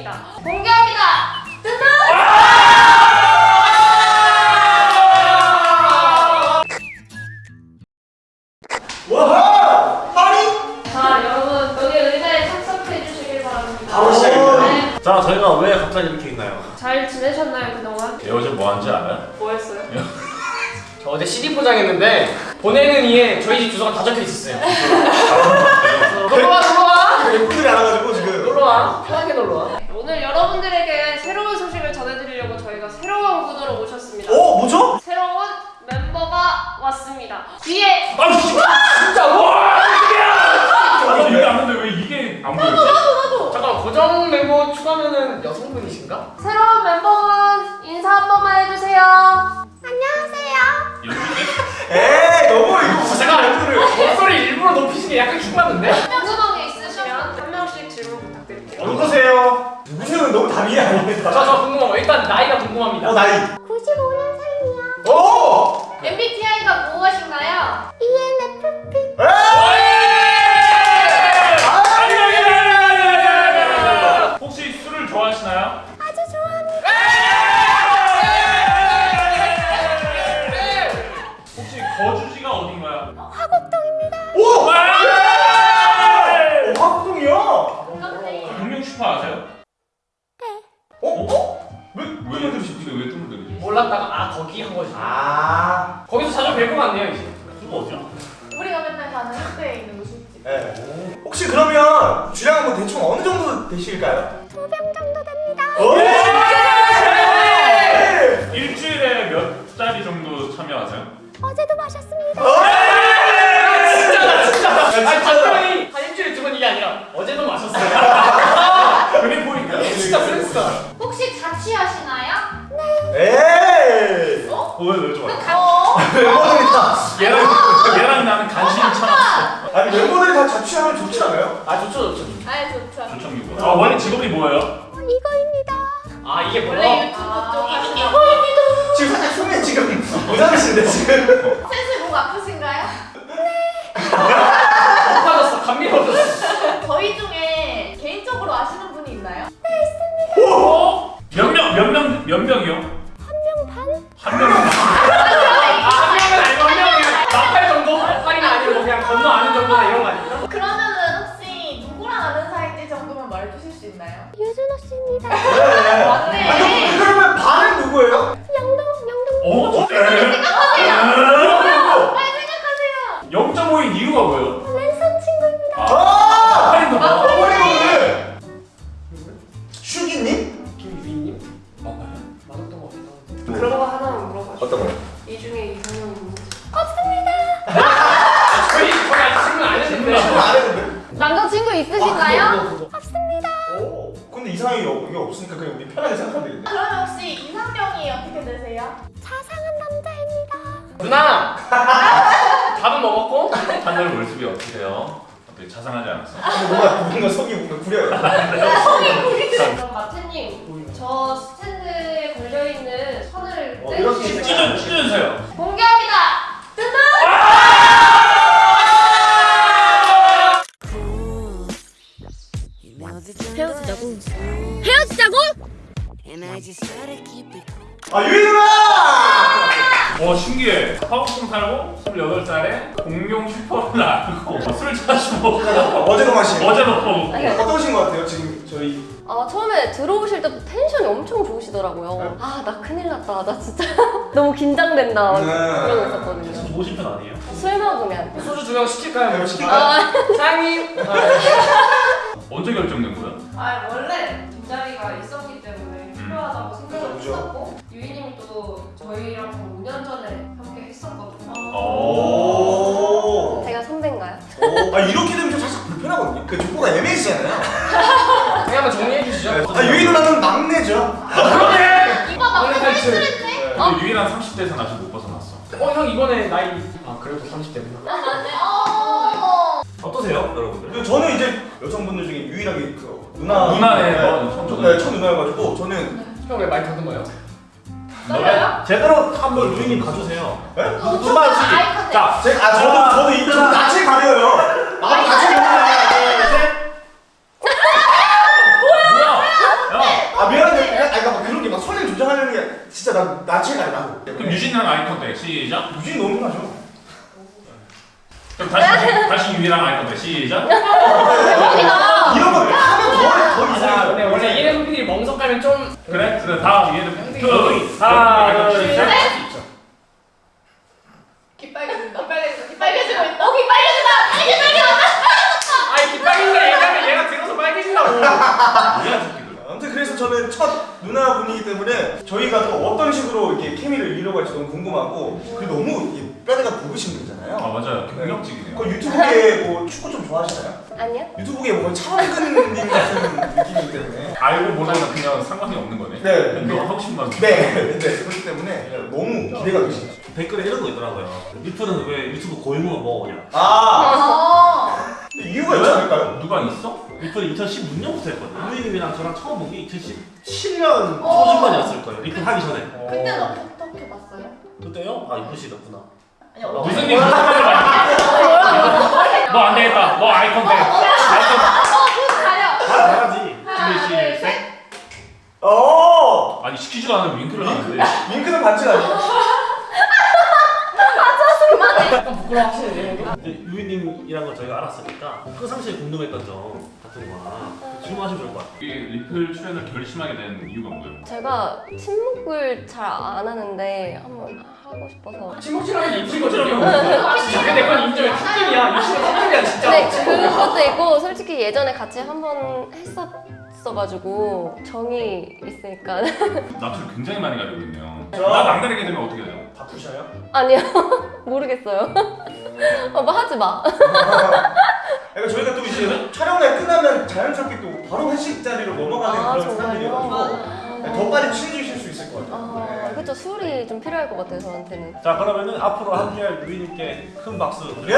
왔습니다. 공개합니다. 와하! 파리? 자, 여러분 여기 의자에 착석해 주시길 바랍니다. 바로 시작입니다. 네, 자 저희가 왜 갑자기 이렇게 있나요? 잘 지내셨나요 그동안? 얘 어제 뭐 한지 알아요? 뭐 했어요? 저 어제 CD 포장했는데 보내는 이에 저희 집 주소가 다 적혀 있었어요. 게 약간 킹받는데? 궁금한 게 있으시면 한 명씩 질문 부탁드릴게요. 누구세요? 누구세요? 너무 답이 아닙니다 저 저 궁금한 거 일단 나이가 궁금합니다. 어 나이 95년생이야. 오! MBTI가 무엇인가요? ENFP. 혹시 술을 좋아하시나요? 아주 좋아합니다. 혹시 거주지가 어딘가요? 화곡동 아 거기 한 거지. 아 거기서 자주 뵐 것 같네요 이제. 그거 어디야? 우리가 맨날 가는 학교에 있는 무술집. 네. 혹시 그러면 주량은 뭐 대충 어느 정도 되실까요? 두 병 정도 됩니다. 오! 네! 일주일에 몇 자리 정도 참여하세요? 어제도 마셨습니다. 왜 왜 좋아? 어? 멤버들이다. 얘랑 얘랑 나는 간신히 참았어. 아니 멤버들이 다 자취하면 좋지 않아요? 아 좋죠 좋죠. 아 좋죠. 조청기고. 아 원래 직업이 뭐예요? 어, 이거입니다. 아 이게 원래 뭐야? 유튜브 쪽 하시는 지금 살짝 숨이 지금 모자르신데 지금 센스 목 아프신가요? 높아졌어 감미로워졌어. 저희 중에 개인적으로 아시는 분이 있나요? 어? 몇명 몇 명 몇 명이요? 있나요? 유준호 씨입니다. 네. 맞네. 아니, 그럼- 그러면 반은 누구예요? 영동, 영동. 어? 빨리 생각하세요. 0.5인 이유가 뭐예요? 랜선 친구입니다. 아! 할인도 봐. 어머니거는 슈기님? 김유빈님 맞나요? 맞았던 것 같기도 한데. 그런 거 하나만 물어봐줘. 어떤 거요? 이 중에 이상형이 있는지. 저희 저희 아직 질문 안 했는데. 안 했는데? 남자친구 있으신가요? 없- 이게 없으니까 그냥 우리 편하게 생각하면 되겠네 그러면 혹시 이상형이 어떻게 되세요? 자상한 남자입니다. 누나 밥은 먹었고? 하늘 월습이 어떻게 돼요? 어떻게 자상하지 않았어? 뭔가 뭔가 속이 뭔가 구려요 그럼 마트님, 저 스탠드에 걸려있는 선을 어, 이렇게 찢어주세요. 공개 아 누나! 와 신기해. 사업동 살고 28살에 공룡 슈퍼를 알고 술 자주 먹고 어제도 마신 어제도 먹고 어떠신 것 같아요 지금 저희 아 처음에 들어오실 때부터 텐션이 엄청 좋으시더라고요. 아 나 큰일 났다. 나 진짜 너무 긴장된다. 네. 그러고 있었거든요. 계속 좋으신 편 아니에요? 술 먹으면 소주 두 병 시킬까요? 네, 시킬까요? 아, 사장님. 아, 언제 결정된 거예요? 아 원래 뒷자리가 있었기 때문에 필요하다고 생각을. 했었고 또 저희랑 한 5년 전에 함께 했었거든요 오. 제가 선배인가요? 오. 아 이렇게 되면 좀 살짝 불편하거든요 그 족보가 애매해지잖아요 그냥 한번 정리해 주시죠. 아 유희 누나는 막내죠 그러네. 오빠 나 오늘 오늘 탈출. 탈출했네. 근데 유일한 30대에서 아직 못 벗어났어. 어 형 이번에 나이 아 그래도 30대구나. 맞네. 어. 어떠세요, 여러분들? 그리고 저는 이제 여성분들 중에 유일하게 그 누나 누나네, 네, 너 처음 네. 첫 누나여가지고 저는 형 왜 많이 더듬어요? 떨려요? 제대로 한번 루이님 봐주세요. 예? 눈만 주 자, 제, 아, 저도 아, 저도 이 저도 같이 가려요. 아, 나도 같이 가려요. 진짜 나 나체 가려 나도 그럼 유진이랑 아이컨택 시작? 유진 너무 나죠. 그럼 다시 다시 유이랑 아이컨택 시작? 이런 거하더 이상 아, 네, 원래 이름 가면 좀 그래? 그래 다음 얘는 둘, 하나, 둘, 셋. 귀 빨개진다. 빨개진다. 귀 빨개지고 있다. 어, 귀 빨개진다. 빨개진다. 아이 기빨개진다 얘기하면 얘가 들어서 빨개진다고. 뭐야 새끼들. 아무튼 그래서 저는 첫 누나 분이기 때문에 저희가 또 어떤 식으로 이렇게 케미를 이뤄갈지 너무 궁금하고 그리고 너무 뼈대가 굵으신 분이잖아요. 아 맞아요. 경력직이네요. 그 유튜브계 뭐 축구 좀 좋아하시나요? 아니요? 유튜브계 뭐 거의 차범근님 같은 느낌이기 때문에 알고 모르면 그냥 상관이 없는 거네. 네. 너 하고 싶은. 네, 네 그렇기 때문에 너무 기대가 되시죠. 댓글에 이런 거 있더라고요. 리프는 왜 유튜브 고인물만 먹어오냐? 아 어. 이유가 있지 않을까요? 누가 있어? 리프는 2016년부터 했거든요. 유이님이랑 저랑 처음 본 게 2017년 초중반이었을 거예요. 리프 하기 전에. 그때는 어떻게 봤어요? 그때요? 아 이쁘시더구나. 아니, 무슨 일 무슨 말을 많이 너안 되겠다. 너 Eye contact. Eye contact. 가려. 다 잘하지. 하나, 둘, 셋. 어 아니 시키지도 않으면 윙크를 하는데. 윙크는 반칙 아니에요? 약간 부끄러워하시는데 유이님이란 걸 저희가 알았으니까 평상시에 궁금했던 점 같은 거나 질문하시면 좋을 것 같아요. 이 리플 출연을 결심하게 된 이유가 뭐예요? 제가 침묵을 잘 안 하는데 한번 하고 싶어서 침묵질하면 입술거든요. 진짜 근데 그건 인정해. 튀김이야. 유치원 튀김이야 진짜. 근데 그것도 있고 솔직히 예전에 같이 한 번 했었어가지고 정이 있으니까 낯을 굉장히 많이 가리고 있네요. 저- 나 남다르게 되면 어떻게 돼요? 바쁘셔요? 아니요 모르겠어요 오빠 하지 마 그러니까 저희가 또 이제 촬영날 끝나면 자연스럽게 또 바로 회식 자리로 넘어가는 아, 그런 정말요? 스타일이어가지고 네, 더 빨리 친해지실 수 있을 것 같아요. 아 네. 그쵸 술이 좀 필요할 것 같아요 저한테는 자 그러면은 앞으로 함께할 유이님께 큰 박수. 예!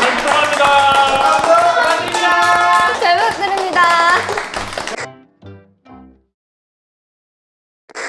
감사합니다.